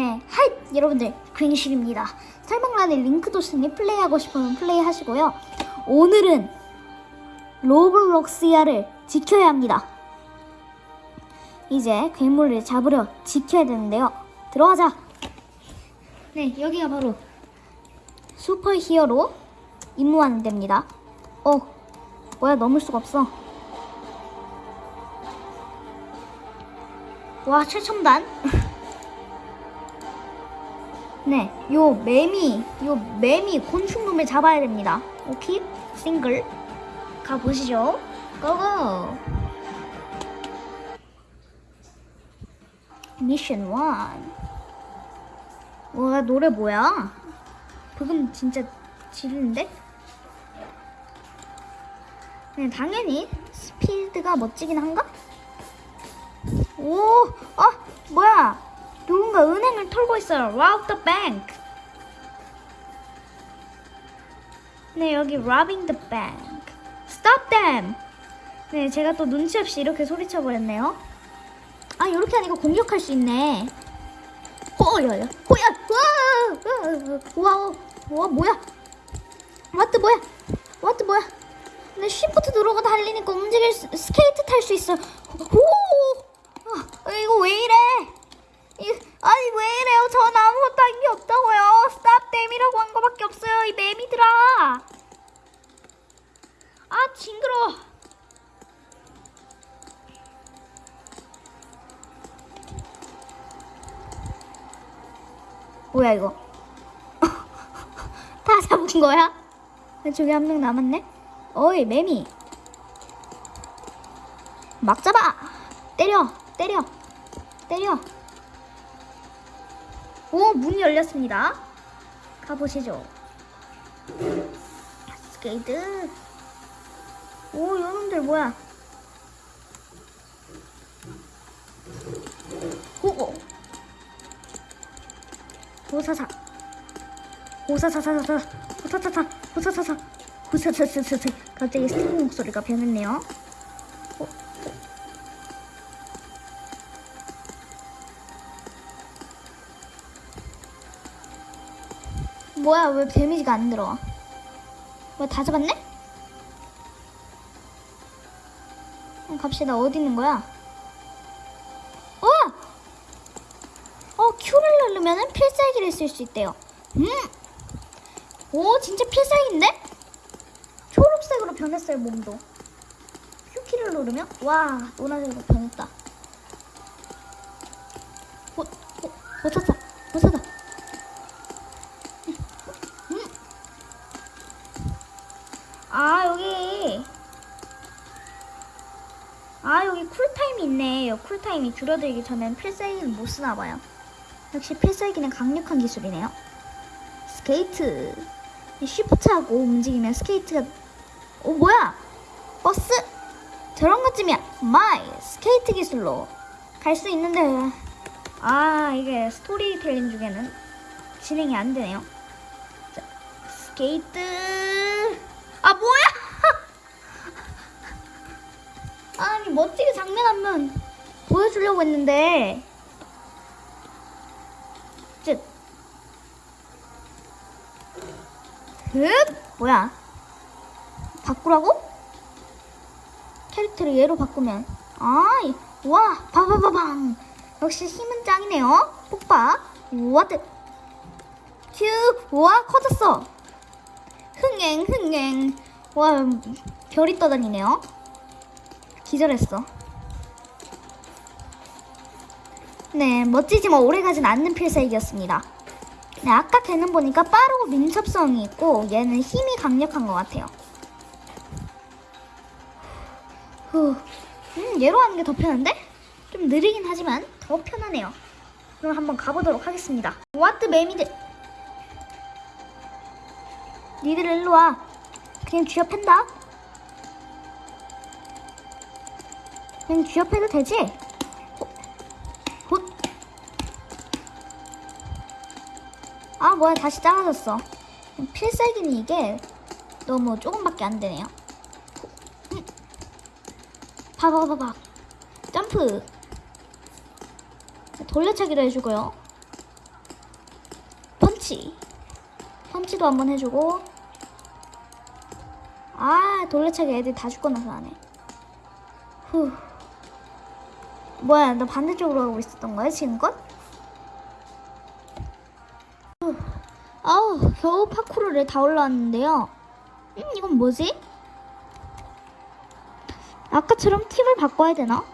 네, Hi! 여러분들, 괜시입니다. 설명란에 링크 뒀으니 플레이하고 싶으면 플레이하시고요. 오늘은 로블록스야를 지켜야 합니다. 이제 괴물을 잡으려 지켜야 되는데요. 들어가자! 네, 여기가 바로 슈퍼 히어로 임무하는 데입니다. 어, 뭐야, 넘을 수가 없어. 와, 최첨단. 네, 요 매미, 요 매미 곤충놈을 잡아야 됩니다. 오케이? 싱글. 가보시죠. 고고! 미션 1. 와, 노래 뭐야? 그건 진짜 지르는데? 네, 당연히 스피드가 멋지긴 한가? 오, 아, 뭐야? 누군가 은행을 털고 있어요. Rob the bank. 네, 여기 robbing the bank. Stop them. 네, 제가 또 눈치 없이 이렇게 소리쳐 버렸네요. 아, 이렇게 하니까 공격할 수 있네. 호야야, 호야, 와, 와, 와, 뭐야? What 뭐야? What 뭐야? 네, shift 누르고 달리니까 움직일 수, 스케이트 탈 수 있어. 오, 아, 이거 왜 이래? 이, 아니 왜 이래요? 전 아무것도 한 게 없다고요. stop them이라고 한 거밖에 없어요. 이 매미들아. 아 징그러. 뭐야 이거? 다 잡은 거야? 저기 한 명 남았네. 어이 매미. 막 잡아. 때려, 때려, 때려. 오, 문이 열렸습니다. 가보시죠. 스케이트. 오, 이놈들 뭐야? 호고. 호사사. 호사사사사사. 호사사사. 호사사사. 호사사사사. 갑자기 스티브 목소리가 변했네요. 뭐야 왜 데미지가 안 들어와 뭐야 다 잡았네? 어, 갑시다 어디 있는 거야? 어! 어 Q를 누르면 필살기를 쓸 수 있대요 음! 오 진짜 필살기인데? 초록색으로 변했어요 몸도 Q키를 누르면 와 노란색으로 변했다 어, 어, 못 찾다 아 여기 쿨타임이 있네. 쿨타임이 줄어들기 전엔 필살기를 못 쓰나봐요. 역시 필살기는 강력한 기술이네요. 스케이트. shift하고 움직이면 스케이트가 어 뭐야? 버스? 저런 것쯤이야. my 스케이트 기술로 갈 수 있는데. 아 이게 스토리텔링 중에는 진행이 안 되네요. 자, 스케이트. 아 뭐야? 아니 멋지게 장면 한번 보여주려고 했는데. 쯧. 흡 뭐야? 바꾸라고? 캐릭터를 얘로 바꾸면. 아이 와 바바바방 역시 힘은 짱이네요. 폭박 와드 큐와 커졌어. 흥행 흥행. 와 별이 떠다니네요 기절했어 네 멋지지만 오래가진 않는 필살기였습니다 네 아까 걔는 보니까 빠르고 민첩성이 있고 얘는 힘이 강력한 것 같아요 후, 음, 얘로 하는 게 더 편한데? 좀 느리긴 하지만 더 편하네요 그럼 한번 가보도록 하겠습니다 와트 매미들 니들 일로 와. 그냥 쥐업한다. 그냥 쥐업해도 되지? 헛. 아 뭐야 다시 작아졌어. 필살기는 이게 너무 조금밖에 안 되네요. 음. 봐봐 봐봐. 점프. 돌려차기도 해주고요. 펀치. 펀치도 한번 해주고. 아, 돌려차기 애들 다 죽고 나서 하네. 후. 뭐야, 나 반대쪽으로 가고 있었던 거야, 지금껏? 후. 아우, 겨우 파쿠르를 다 올라왔는데요. 음, 이건 뭐지? 아까처럼 팁을 바꿔야 되나?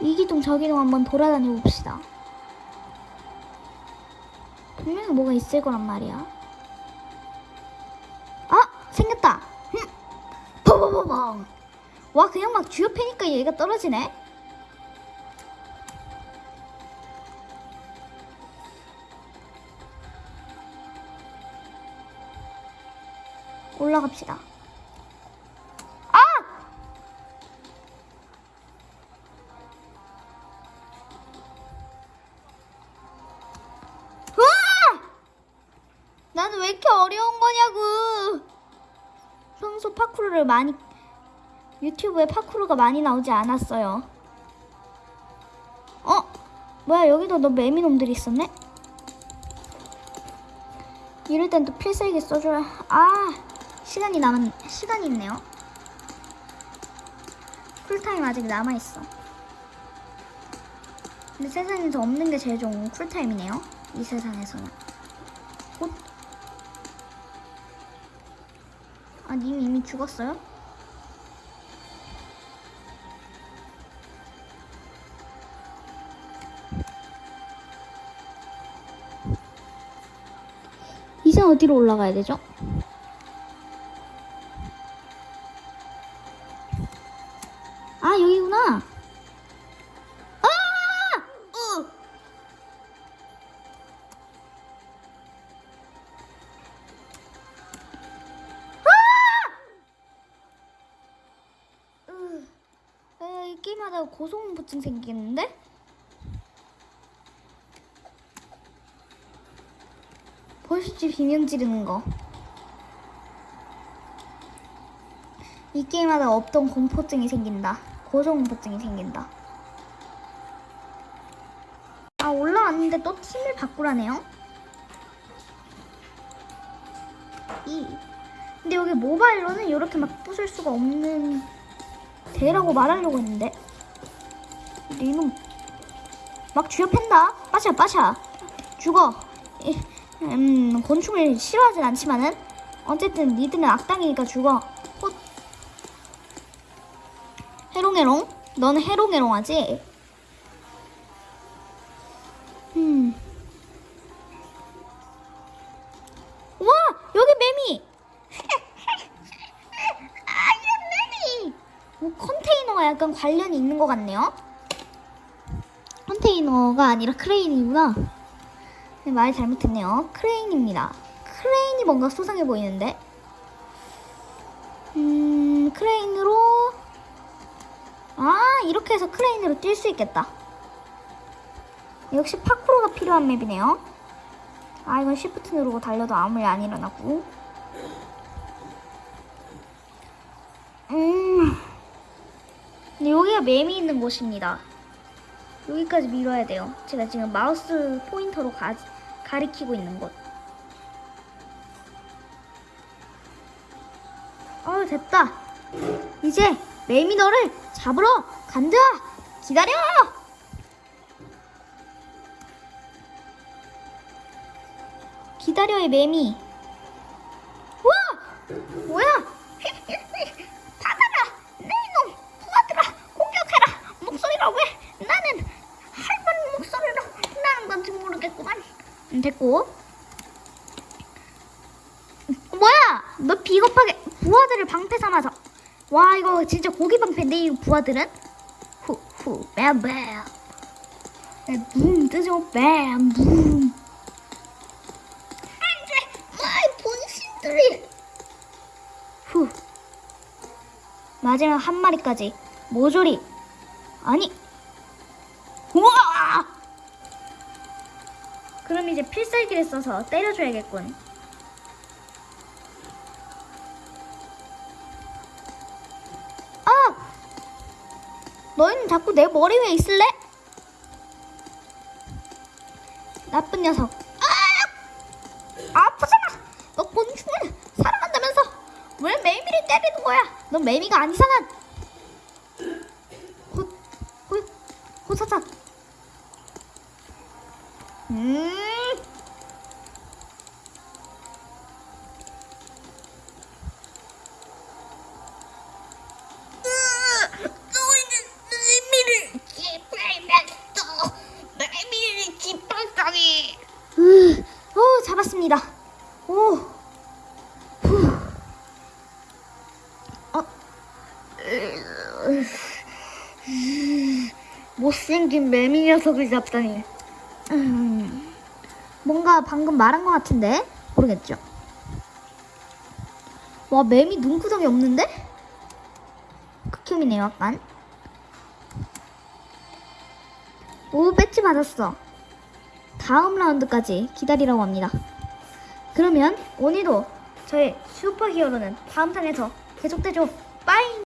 이 기둥 저 기둥 한번 돌아다녀 봅시다. 분명히 뭐가 있을 거란 말이야. 뽀뽀뽀뽕! 와 그냥 막 주요 패니까 얘가 떨어지네? 올라갑시다. 파쿠르를 많이 유튜브에 파쿠르가 많이 나오지 않았어요. 어? 뭐야 여기도 너 매미놈들이 있었네? 이럴 땐 또 필살기 써줘야 아 시간이 남은 시간이 있네요. 쿨타임 아직 남아 있어. 근데 세상에서 없는 게 제일 좋은 쿨타임이네요. 이 세상에서는. 아, 님 이미 죽었어요? 이제 어디로 올라가야 되죠? 하다가 고소공포증 생기겠는데? 보시지 비명 지르는 거. 이 게임하다 없던 공포증이 생긴다. 고소공포증이 생긴다. 아 올라왔는데 또 팀을 바꾸라네요. 이. 근데 여기 모바일로는 이렇게 막 부술 수가 없는 대라고 말하려고 했는데 니놈 막 쥐어팬다. 빠샤 빠샤 죽어. 이, 음 곤충을 싫어하진 않지만은 어쨌든 니들은 악당이니까 죽어. 헛. 해롱해롱? 너는 해롱해롱하지? 음. 와 여기 매미. 아 매미. 뭐 컨테이너가 약간 관련이 있는 것 같네요. 컨테이너가 아니라 크레인이구나. 네, 말 잘못했네요. 크레인입니다. 크레인이 뭔가 수상해 보이는데. 음 크레인으로 아 이렇게 해서 크레인으로 뛸 수 있겠다. 역시 파쿠르가 필요한 맵이네요. 아 이건 shift 누르고 달려도 아무 일 안 일어나고. 음. 여기가 맵이 있는 곳입니다. 여기까지 밀어야 돼요. 제가 지금 마우스 포인터로 가, 가리키고 있는 곳. 어 됐다. 이제 매미 너를 잡으러 간다. 기다려. 기다려의 매미. 됐고. 뭐야? 너 비겁하게 부하들을 방패 삼아서. 와 이거 진짜 고기 방패인데 이 부하들은? 후후 뱀뱀. 붐 뜨죠 뱀 붐. 안돼 my 분신들이. 후. 마지막 한 마리까지 모조리. 아니. 그럼 이제 필살기를 써서 때려줘야겠군. 아! 너희는 자꾸 내 머리 위에 있을래? 나쁜 녀석. 아! 아프잖아. 너 곤충을 사랑한다면서 왜 매미를 때리는 거야? 넌 매미가 아니잖아. 호, 호, 호사자. 음. 오, 잡았습니다. 오. 후. 어. 못생긴 매미 녀석을 잡다니. 음, 뭔가 방금 말한 것 같은데 모르겠죠. 와 매미 눈구덩이 없는데? 극혐이네요 약간. 오 배지 받았어. 다음 라운드까지 기다리라고 합니다. 그러면 오늘도 저의 슈퍼히어로는 다음 탄에서 계속되죠. 빠이.